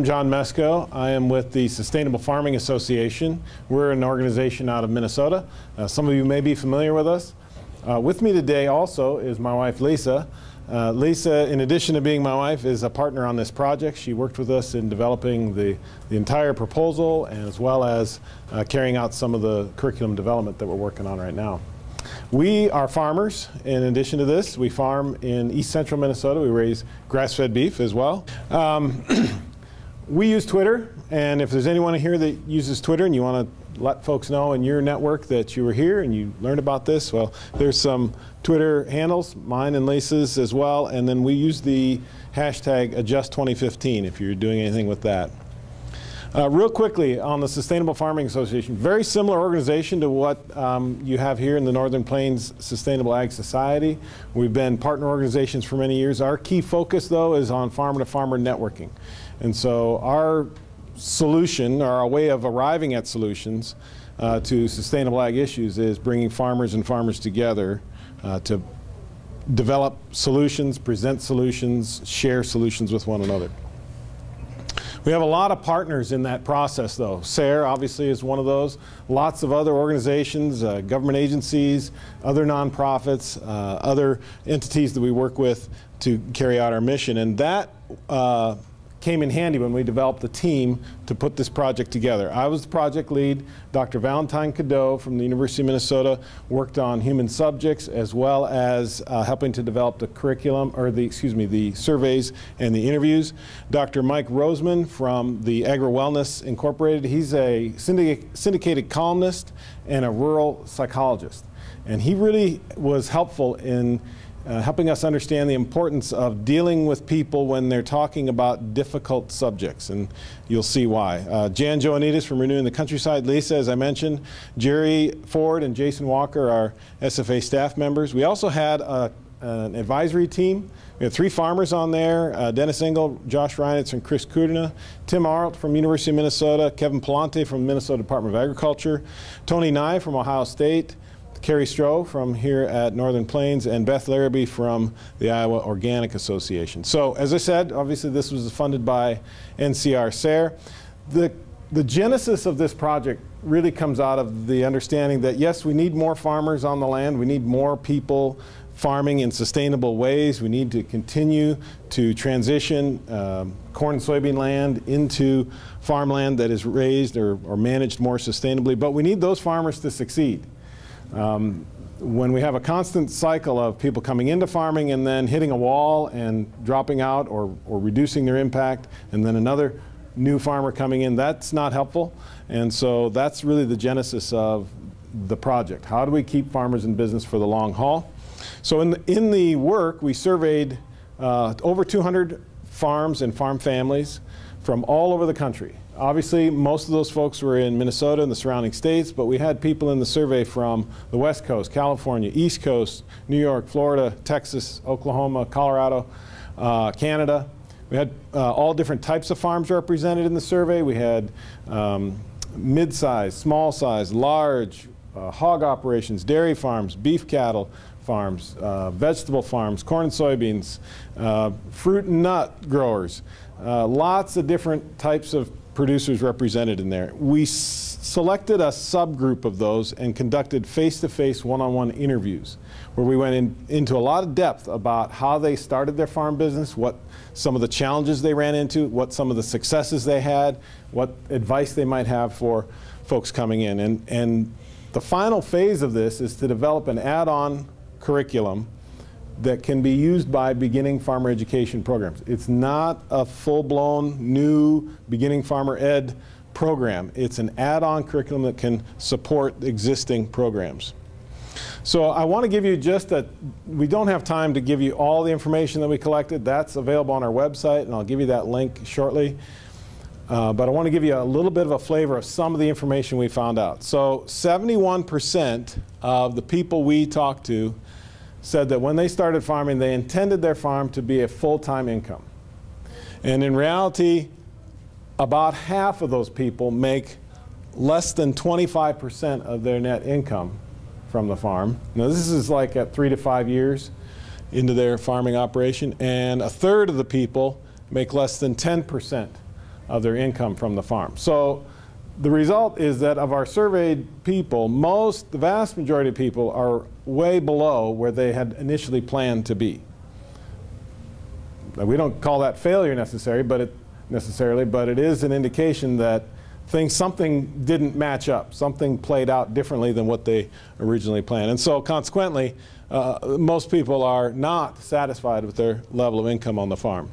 I'm John Mesko. I am with the Sustainable Farming Association. We're an organization out of Minnesota. Uh, some of you may be familiar with us. Uh, with me today also is my wife Lisa. Uh, Lisa, in addition to being my wife, is a partner on this project. She worked with us in developing the, the entire proposal as well as uh, carrying out some of the curriculum development that we're working on right now. We are farmers. In addition to this, we farm in east central Minnesota. We raise grass-fed beef as well. Um, we use Twitter, and if there's anyone here that uses Twitter and you want to let folks know in your network that you were here and you learned about this, well, there's some Twitter handles, mine and Lisa's as well, and then we use the hashtag Adjust2015 if you're doing anything with that. Uh, real quickly on the Sustainable Farming Association, very similar organization to what um, you have here in the Northern Plains Sustainable Ag Society. We've been partner organizations for many years. Our key focus though is on farmer-to-farmer -farmer networking. And so our solution, or our way of arriving at solutions uh, to sustainable ag issues is bringing farmers and farmers together uh, to develop solutions, present solutions, share solutions with one another. We have a lot of partners in that process though. SARE obviously is one of those. Lots of other organizations, uh, government agencies, other nonprofits, uh, other entities that we work with to carry out our mission. And that uh, came in handy when we developed the team to put this project together. I was the project lead. Dr. Valentine Cadieux from the University of Minnesota worked on human subjects as well as uh, helping to develop the curriculum, or the, excuse me, the surveys and the interviews. Dr. Mike Rosmann from the Agri-Wellness Incorporated, he's a syndicated columnist and a rural psychologist. And he really was helpful in uh, helping us understand the importance of dealing with people when they're talking about difficult subjects, and you'll see why. Uh, Jan Joannides from Renewing the Countryside, Lisa, as I mentioned, Jerry Ford and Jason Walker are SFA staff members. We also had a, an advisory team. We had three farmers on there, uh, Dennis Engel, Josh Reinitz, and Chris Kudina, Tim Arlt from University of Minnesota, Kevin Palante from Minnesota Department of Agriculture, Tony Nye from Ohio State, Carrie Stroh from here at Northern Plains, and Beth Larrabee from the Iowa Organic Association. So as I said, obviously this was funded by NCR SARE. The, the genesis of this project really comes out of the understanding that yes, we need more farmers on the land, we need more people farming in sustainable ways. We need to continue to transition um, corn and soybean land into farmland that is raised or, or managed more sustainably, but we need those farmers to succeed. Um, when we have a constant cycle of people coming into farming and then hitting a wall and dropping out or, or reducing their impact and then another new farmer coming in, that's not helpful. And so that's really the genesis of the project. How do we keep farmers in business for the long haul? So in the, in the work, we surveyed uh, over 200 farms and farm families from all over the country. Obviously, most of those folks were in Minnesota and the surrounding states, but we had people in the survey from the West Coast, California, East Coast, New York, Florida, Texas, Oklahoma, Colorado, uh, Canada. We had uh, all different types of farms represented in the survey. We had um, mid-size, small size, large, uh, hog operations, dairy farms, beef cattle farms, uh, vegetable farms, corn and soybeans, uh, fruit and nut growers, uh, lots of different types of producers represented in there. We selected a subgroup of those and conducted face-to-face one-on-one interviews where we went in, into a lot of depth about how they started their farm business, what some of the challenges they ran into, what some of the successes they had, what advice they might have for folks coming in. And, and the final phase of this is to develop an add-on curriculum that can be used by beginning farmer education programs. It's not a full-blown new beginning farmer ed program. It's an add-on curriculum that can support existing programs. So I want to give you just a, we don't have time to give you all the information that we collected. That's available on our website, and I'll give you that link shortly. Uh, but I want to give you a little bit of a flavor of some of the information we found out. So 71% of the people we talked to said that when they started farming, they intended their farm to be a full-time income. And in reality, about half of those people make less than 25% of their net income from the farm. Now this is like at three to five years into their farming operation, and a third of the people make less than 10% of their income from the farm. So the result is that of our surveyed people, most, the vast majority of people are way below where they had initially planned to be. Now, we don't call that failure necessary, but it, necessarily, but it is an indication that things, something didn't match up. Something played out differently than what they originally planned. And so consequently, uh, most people are not satisfied with their level of income on the farm.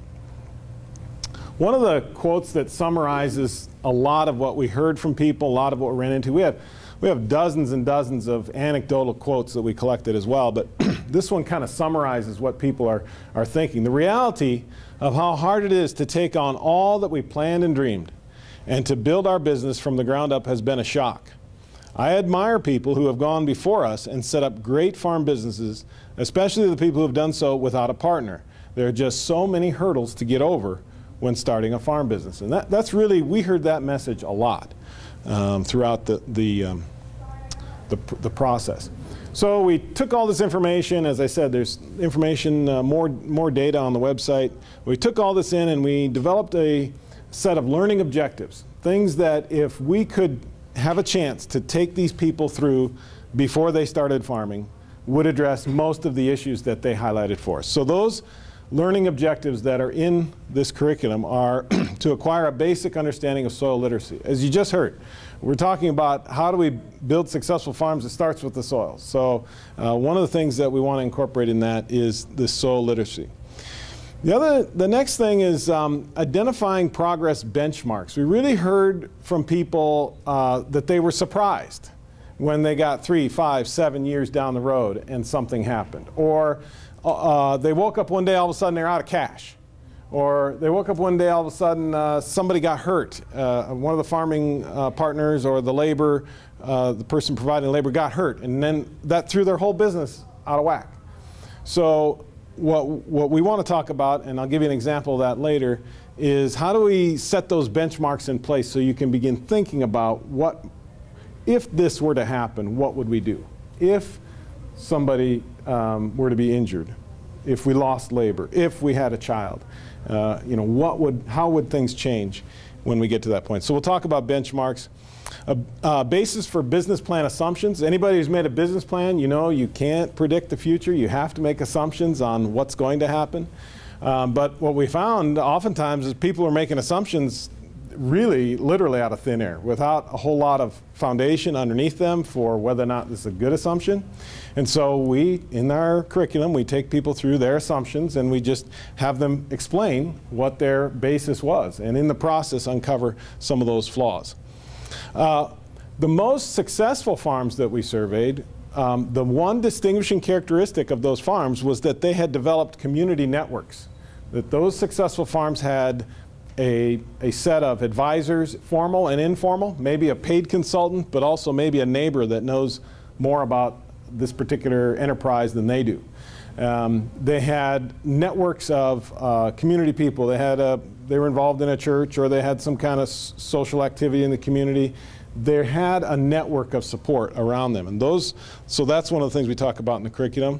One of the quotes that summarizes a lot of what we heard from people, a lot of what we ran into, we have, we have dozens and dozens of anecdotal quotes that we collected as well, but this one kind of summarizes what people are, are thinking. The reality of how hard it is to take on all that we planned and dreamed and to build our business from the ground up has been a shock. I admire people who have gone before us and set up great farm businesses, especially the people who have done so without a partner. There are just so many hurdles to get over when starting a farm business. And that, that's really, we heard that message a lot um, throughout the, the, um, the, the, process. So we took all this information, as I said, there's information, uh, more, more data on the website. We took all this in and we developed a set of learning objectives, things that if we could have a chance to take these people through before they started farming, would address most of the issues that they highlighted for us. So those learning objectives that are in this curriculum are to acquire a basic understanding of soil literacy. As you just heard, we're talking about how do we build successful farms, it starts with the soil. So uh, one of the things that we want to incorporate in that is this soil literacy. The other, the next thing is um, identifying progress benchmarks. We really heard from people uh, that they were surprised when they got three, five, seven years down the road and something happened. Or uh, uh, they woke up one day, all of a sudden they're out of cash. Or they woke up one day, all of a sudden uh, somebody got hurt. Uh, one of the farming uh, partners or the labor, uh, the person providing labor got hurt. And then that threw their whole business out of whack. So what, what we want to talk about, and I'll give you an example of that later, is how do we set those benchmarks in place so you can begin thinking about what, if this were to happen, what would we do? If somebody um, were to be injured, if we lost labor, if we had a child, uh, you know, what would, how would things change when we get to that point? So we'll talk about benchmarks. A, a, basis for business plan assumptions. Anybody who's made a business plan, you know you can't predict the future. You have to make assumptions on what's going to happen. Um, but what we found oftentimes is people are making assumptions really literally out of thin air without a whole lot of foundation underneath them for whether or not this is a good assumption. And so we, in our curriculum, we take people through their assumptions and we just have them explain what their basis was and in the process uncover some of those flaws. Uh, the most successful farms that we surveyed um, the one distinguishing characteristic of those farms was that they had developed community networks. That those successful farms had a, a set of advisors, formal and informal, maybe a paid consultant, but also maybe a neighbor that knows more about this particular enterprise than they do. Um, they had networks of uh, community people. They had a, they were involved in a church or they had some kind of social activity in the community. They had a network of support around them, and those. So that's one of the things we talk about in the curriculum.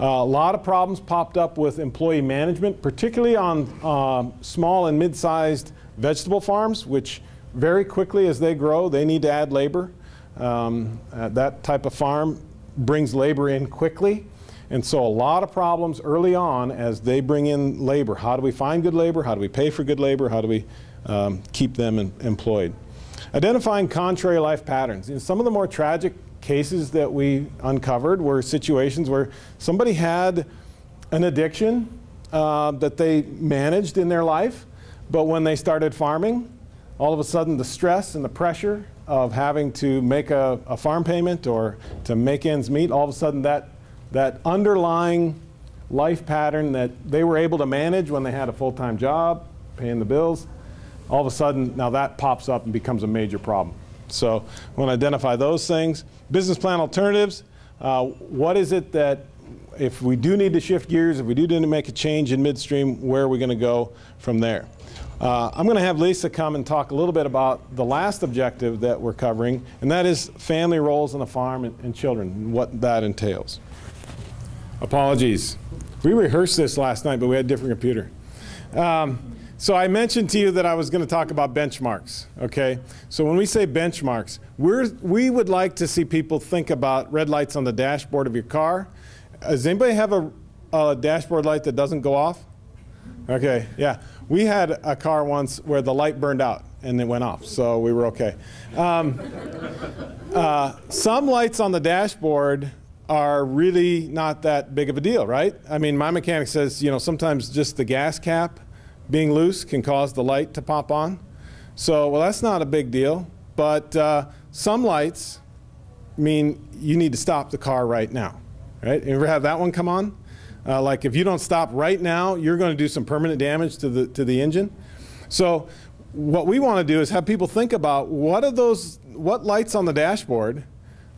Uh, a lot of problems popped up with employee management, particularly on um, small and mid-sized vegetable farms, which very quickly as they grow, they need to add labor. Um, uh, that type of farm brings labor in quickly. And so a lot of problems early on as they bring in labor. How do we find good labor? How do we pay for good labor? How do we um, keep them in, employed? Identifying contrary life patterns. Know, some of the more tragic cases that we uncovered were situations where somebody had an addiction uh, that they managed in their life, but when they started farming, all of a sudden the stress and the pressure of having to make a, a farm payment or to make ends meet, all of a sudden that, that underlying life pattern that they were able to manage when they had a full-time job, paying the bills, all of a sudden now that pops up and becomes a major problem. So we want to identify those things. Business plan alternatives. Uh, what is it that if we do need to shift gears, if we do need to make a change in midstream, where are we going to go from there? Uh, I'm going to have Lisa come and talk a little bit about the last objective that we're covering, and that is family roles on the farm and, and children, and what that entails. Apologies. We rehearsed this last night, but we had a different computer. Um, so I mentioned to you that I was going to talk about benchmarks, okay? So when we say benchmarks, we're, we would like to see people think about red lights on the dashboard of your car. Does anybody have a, a dashboard light that doesn't go off? Okay, yeah. We had a car once where the light burned out and it went off, so we were okay. Um, uh, some lights on the dashboard are really not that big of a deal, right? I mean, my mechanic says, you know, sometimes just the gas cap being loose can cause the light to pop on. So, well, that's not a big deal. But uh, some lights mean you need to stop the car right now. Right? You ever have that one come on? Uh, like if you don't stop right now, you're going to do some permanent damage to the to the engine. So, what we want to do is have people think about what are those what lights on the dashboard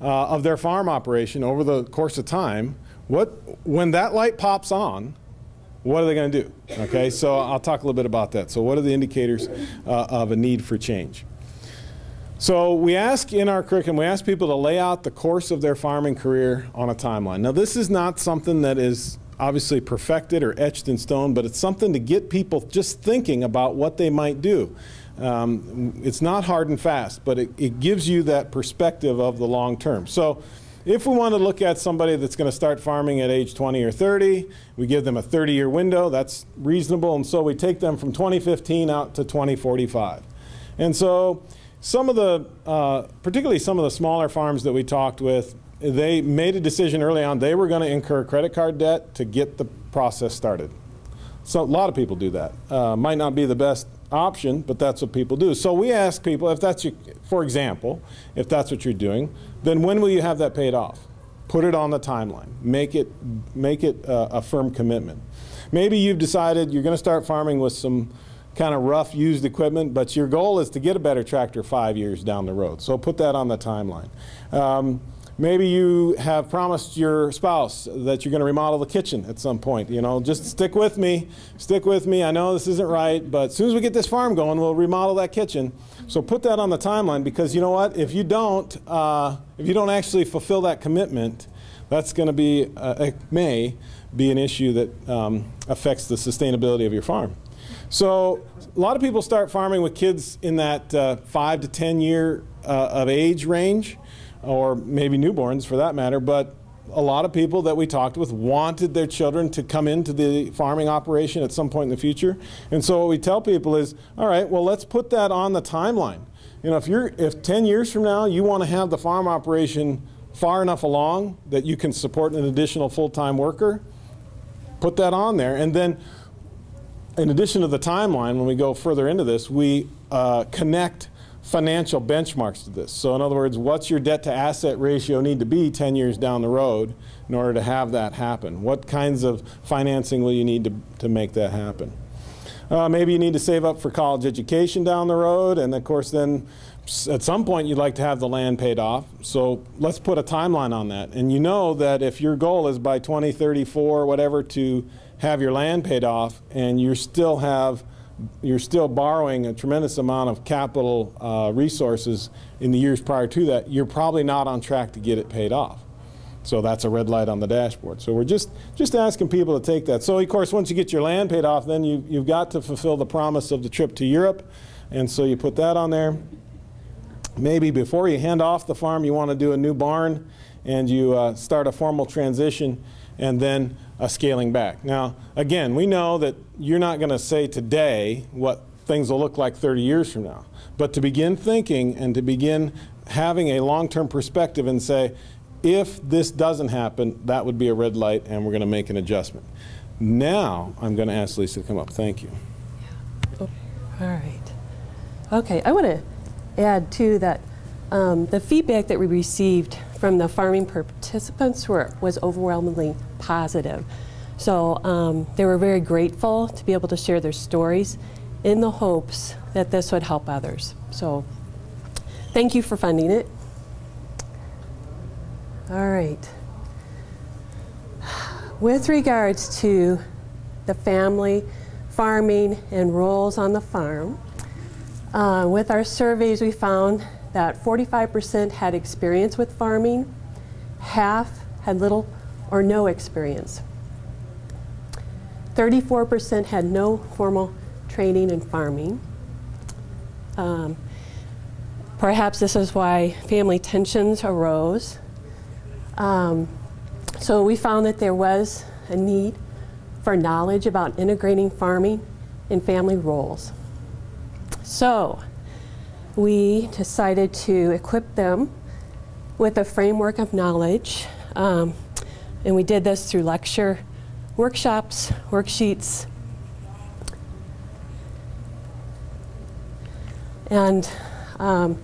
uh, of their farm operation over the course of time. What when that light pops on, what are they going to do? Okay, so I'll talk a little bit about that. So what are the indicators uh, of a need for change? So we ask in our curriculum, we ask people to lay out the course of their farming career on a timeline. Now this is not something that is obviously perfected or etched in stone, but it's something to get people just thinking about what they might do. Um, it's not hard and fast, but it, it gives you that perspective of the long term. So if we want to look at somebody that's going to start farming at age 20 or 30, we give them a 30-year window. That's reasonable. And so we take them from 2015 out to 2045. And so some of the, uh, particularly some of the smaller farms that we talked with, they made a decision early on they were going to incur credit card debt to get the process started. So a lot of people do that. Uh, might not be the best option, but that's what people do. So we ask people if that's your, for example, if that's what you're doing, then when will you have that paid off? Put it on the timeline. Make it, make it a firm commitment. Maybe you've decided you're going to start farming with some kind of rough used equipment, but your goal is to get a better tractor five years down the road. So put that on the timeline. Um, Maybe you have promised your spouse that you're going to remodel the kitchen at some point. You know, just stick with me, stick with me. I know this isn't right, but as soon as we get this farm going, we'll remodel that kitchen. So put that on the timeline because you know what? If you don't, uh, if you don't actually fulfill that commitment, that's going to be, uh, it may be an issue that um, affects the sustainability of your farm. So a lot of people start farming with kids in that uh, five to 10 year uh, of age range or maybe newborns for that matter, but a lot of people that we talked with wanted their children to come into the farming operation at some point in the future. And so what we tell people is, all right, well, let's put that on the timeline. You know, if you're if 10 years from now you want to have the farm operation far enough along that you can support an additional full-time worker, put that on there. And then in addition to the timeline, when we go further into this, we uh, connect financial benchmarks to this. So in other words, what's your debt to asset ratio need to be 10 years down the road in order to have that happen? What kinds of financing will you need to, to make that happen? Uh, maybe you need to save up for college education down the road and of course then at some point you'd like to have the land paid off. So let's put a timeline on that. And you know that if your goal is by 2034 whatever to have your land paid off and you still have you're still borrowing a tremendous amount of capital uh, resources in the years prior to that, you're probably not on track to get it paid off. So that's a red light on the dashboard. So we're just, just asking people to take that. So of course, once you get your land paid off, then you, you've got to fulfill the promise of the trip to Europe. And so you put that on there. Maybe before you hand off the farm, you want to do a new barn and you uh, start a formal transition and then a scaling back. Now, again, we know that you're not going to say today what things will look like 30 years from now. But to begin thinking and to begin having a long-term perspective and say, if this doesn't happen, that would be a red light and we're going to make an adjustment. Now, I'm going to ask Lisa to come up. Thank you. Yeah. All right. Okay, I want to add too that um, the feedback that we received from the farming participants were, was overwhelmingly positive. So um, they were very grateful to be able to share their stories in the hopes that this would help others. So thank you for funding it. All right. With regards to the family, farming, and roles on the farm, uh, with our surveys we found that 45% had experience with farming, half had little or no experience. 34% had no formal training, in farming. Um, perhaps this is why family tensions arose. Um, so we found that there was a need for knowledge about integrating farming and family roles. So we decided to equip them with a framework of knowledge. Um, and we did this through lecture, workshops, worksheets. And um,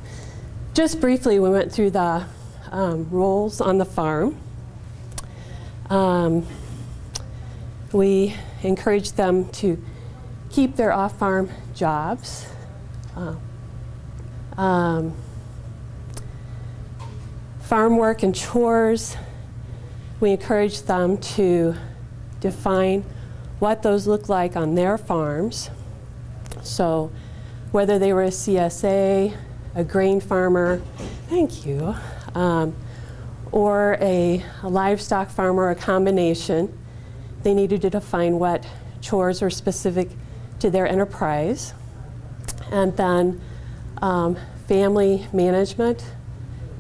just briefly, we went through the um, roles on the farm. Um, we encouraged them to keep their off-farm jobs. Uh, um, farm work and chores, we encourage them to define what those look like on their farms. So whether they were a CSA, a grain farmer, thank you, um, or a, a livestock farmer, a combination, they needed to define what chores were specific to their enterprise. And then um, family management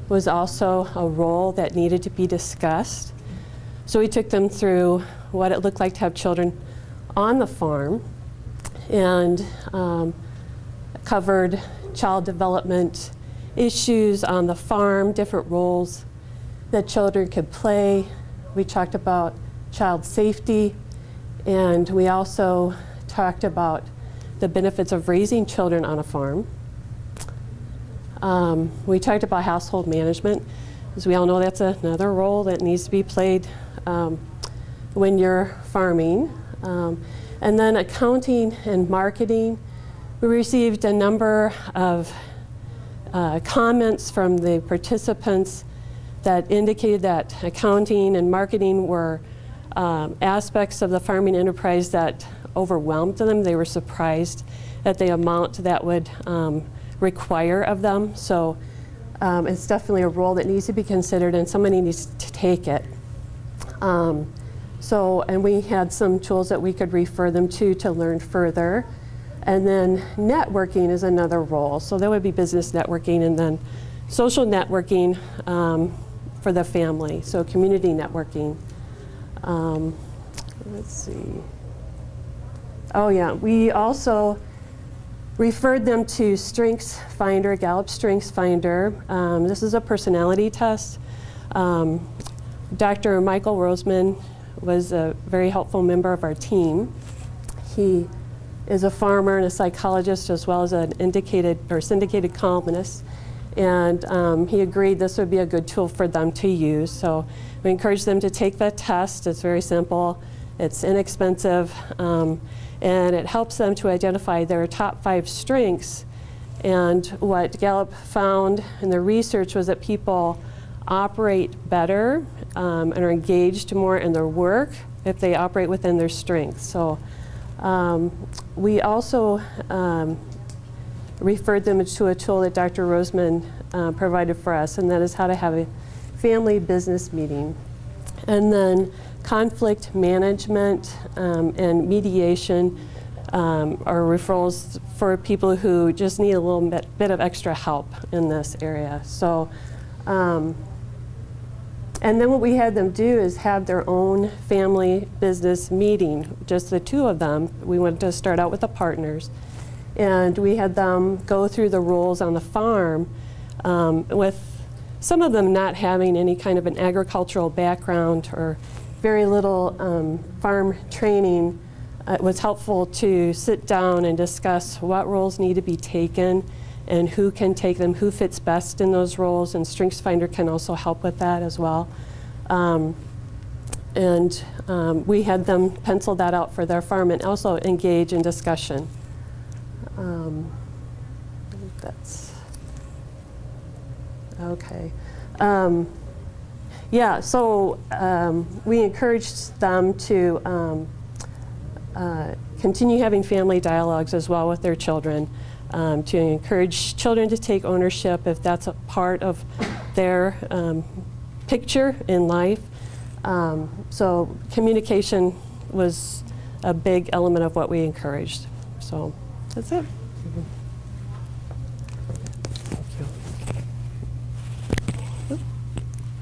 was also a role that needed to be discussed. So we took them through what it looked like to have children on the farm and um, covered child development issues on the farm, different roles that children could play. We talked about child safety, and we also talked about the benefits of raising children on a farm. Um, we talked about household management. As we all know, that's another role that needs to be played um, when you're farming. Um, and then accounting and marketing. We received a number of uh, comments from the participants that indicated that accounting and marketing were um, aspects of the farming enterprise that overwhelmed them. They were surprised at the amount that would um, require of them. So um, it's definitely a role that needs to be considered and somebody needs to take it. Um, so, and we had some tools that we could refer them to to learn further. And then networking is another role. So that would be business networking and then social networking um, for the family. So community networking. Um, let's see. Oh yeah, we also referred them to Strengths Finder, Gallup Strengths Finder. Um, this is a personality test. Um, Dr. Michael Rosmann was a very helpful member of our team. He is a farmer and a psychologist as well as an indicated or syndicated columnist. And um, he agreed this would be a good tool for them to use. So we encourage them to take the test. It's very simple. It's inexpensive. Um, and it helps them to identify their top five strengths. And what Gallup found in the research was that people operate better um, and are engaged more in their work if they operate within their strengths. So um, we also um, referred them to a tool that Dr. Rosmann uh, provided for us, and that is how to have a family business meeting. And then conflict management um, and mediation um, are referrals for people who just need a little bit, bit of extra help in this area. So, um, and then what we had them do is have their own family business meeting, just the two of them. We wanted to start out with the partners. And we had them go through the rules on the farm um, with some of them not having any kind of an agricultural background or very little um, farm training, uh, it was helpful to sit down and discuss what roles need to be taken and who can take them, who fits best in those roles, and StrengthsFinder can also help with that as well. Um, and um, we had them pencil that out for their farm and also engage in discussion. Um, that's okay. Yeah, so um, we encouraged them to um, uh, continue having family dialogues as well with their children, um, to encourage children to take ownership if that's a part of their um, picture in life. Um, so communication was a big element of what we encouraged. So that's it.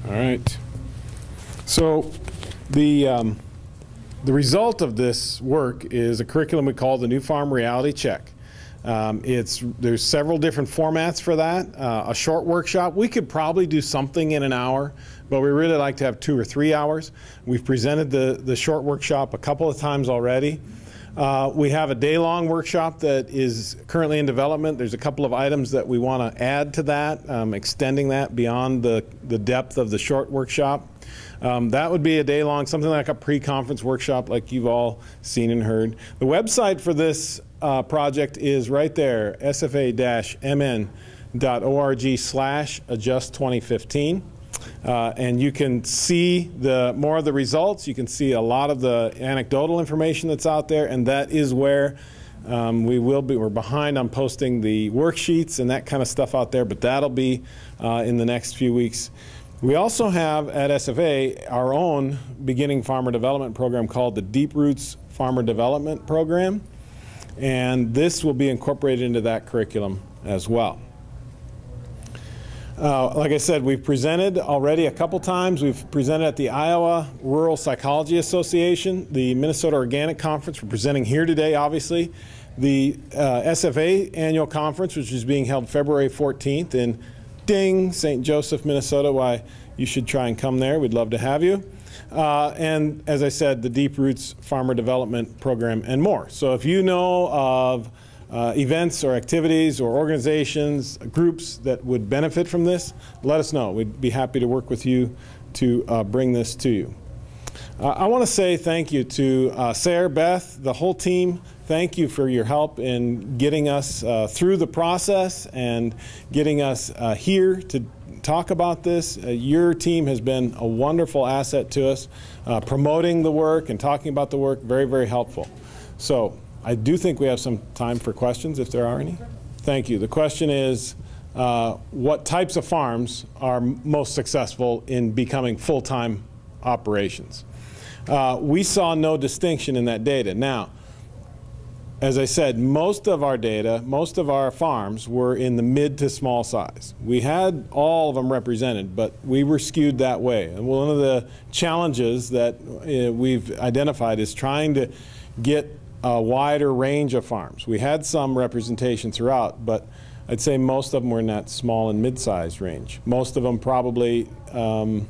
All right. So the, um, the result of this work is a curriculum we call the New Farm Reality Check. Um, it's, there's several different formats for that. Uh, a short workshop, we could probably do something in an hour, but we really like to have two or three hours. We've presented the, the short workshop a couple of times already. Uh, we have a day-long workshop that is currently in development. There's a couple of items that we want to add to that, um, extending that beyond the, the depth of the short workshop. Um, that would be a day-long, something like a pre-conference workshop like you've all seen and heard. The website for this uh, project is right there, sfa-mn.org slash adjust 2015. Uh, and you can see the more of the results. You can see a lot of the anecdotal information that's out there, and that is where um, we will be. We're behind on posting the worksheets and that kind of stuff out there, but that'll be uh, in the next few weeks. We also have at SFA our own beginning farmer development program called the Deep Roots Farmer Development Program, and this will be incorporated into that curriculum as well. Uh, like I said, we've presented already a couple times. We've presented at the Iowa Rural Psychology Association, the Minnesota Organic Conference. We're presenting here today, obviously. The uh, SFA annual conference, which is being held February 14th in Ding, St. Joseph, Minnesota. Why you should try and come there. We'd love to have you. Uh, and as I said, the Deep Roots Farmer Development Program and more. So if you know of uh, events or activities or organizations, groups that would benefit from this, let us know. We'd be happy to work with you to uh, bring this to you. Uh, I want to say thank you to uh, SARE, Beth, the whole team. Thank you for your help in getting us uh, through the process and getting us uh, here to talk about this. Uh, your team has been a wonderful asset to us, uh, promoting the work and talking about the work, very, very helpful. So I do think we have some time for questions, if there are any. Thank you. The question is, uh, what types of farms are most successful in becoming full-time operations? Uh, we saw no distinction in that data. Now, as I said, most of our data, most of our farms were in the mid to small size. We had all of them represented, but we were skewed that way. And one of the challenges that uh, we've identified is trying to get a wider range of farms. We had some representation throughout, but I'd say most of them were in that small and mid-sized range. Most of them probably um,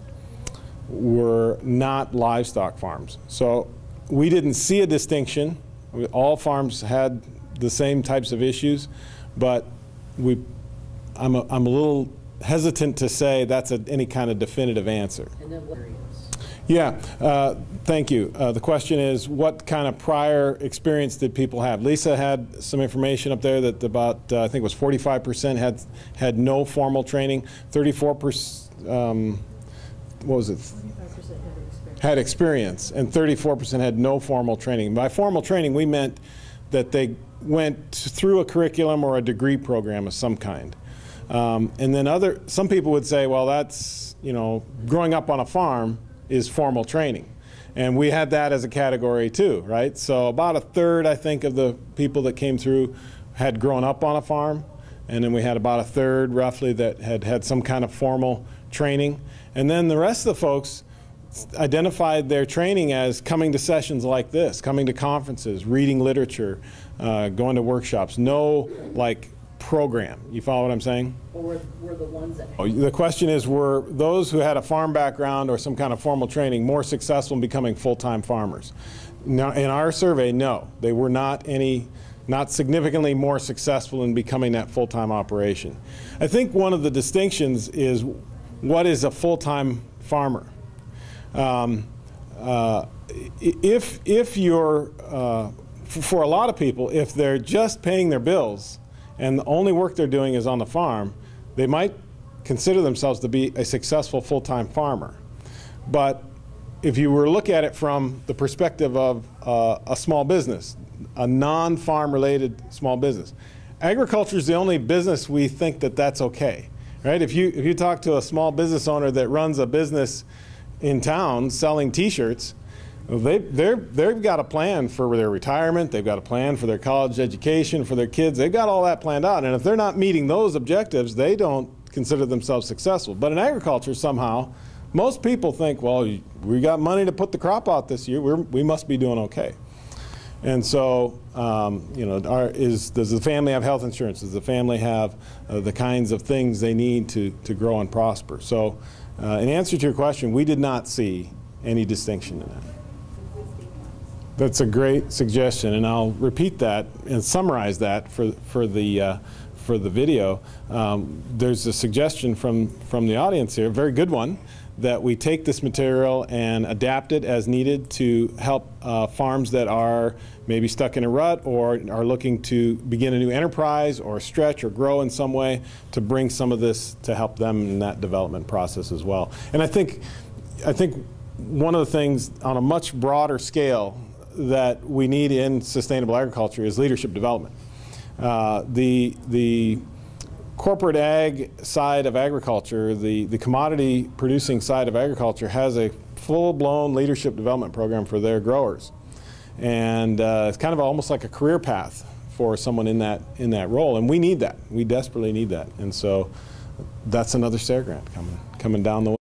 were not livestock farms. So we didn't see a distinction. All farms had the same types of issues, but we, I'm a, I'm a little hesitant to say that's a, any kind of definitive answer. Yeah, uh, thank you. Uh, the question is, what kind of prior experience did people have? Lisa had some information up there that about, uh, I think it was 45% had, had no formal training, 34%, um, what was it? Had experience, and 34% had no formal training. By formal training, we meant that they went through a curriculum or a degree program of some kind. Um, and then other, some people would say, well, that's, you know, growing up on a farm, is formal training. And we had that as a category too, right? So about a third, I think, of the people that came through had grown up on a farm. And then we had about a third, roughly, that had had some kind of formal training. And then the rest of the folks identified their training as coming to sessions like this, coming to conferences, reading literature, uh, going to workshops. No, like, program. You follow what I'm saying? Or were, were the ones that Oh, The question is, were those who had a farm background or some kind of formal training more successful in becoming full-time farmers? Now, in our survey, no. They were not any, not significantly more successful in becoming that full-time operation. I think one of the distinctions is what is a full-time farmer? Um, uh, if, if you're, uh, for a lot of people, if they're just paying their bills and the only work they're doing is on the farm, they might consider themselves to be a successful full-time farmer. But if you were to look at it from the perspective of uh, a small business, a non-farm related small business, agriculture is the only business we think that that's okay, right? If you, if you talk to a small business owner that runs a business in town selling t-shirts, They, they've got a plan for their retirement, they've got a plan for their college education, for their kids, they've got all that planned out. And if they're not meeting those objectives, they don't consider themselves successful. But in agriculture, somehow, most people think, well, we got money to put the crop out this year, We're, we must be doing okay. And so, um, you know, are, is, does the family have health insurance? Does the family have uh, the kinds of things they need to, to grow and prosper? So, uh, in answer to your question, we did not see any distinction in that. That's a great suggestion, and I'll repeat that and summarize that for, for, the, uh, for the video. Um, there's a suggestion from, from the audience here, a very good one, that we take this material and adapt it as needed to help uh, farms that are maybe stuck in a rut or are looking to begin a new enterprise or stretch or grow in some way to bring some of this to help them in that development process as well. And I think, I think one of the things on a much broader scale that we need in sustainable agriculture is leadership development. Uh, the, the corporate ag side of agriculture, the, the commodity producing side of agriculture has a full-blown leadership development program for their growers. And uh, it's kind of almost like a career path for someone in that, in that role. And we need that. We desperately need that. And so that's another SARE grant coming, coming down the way.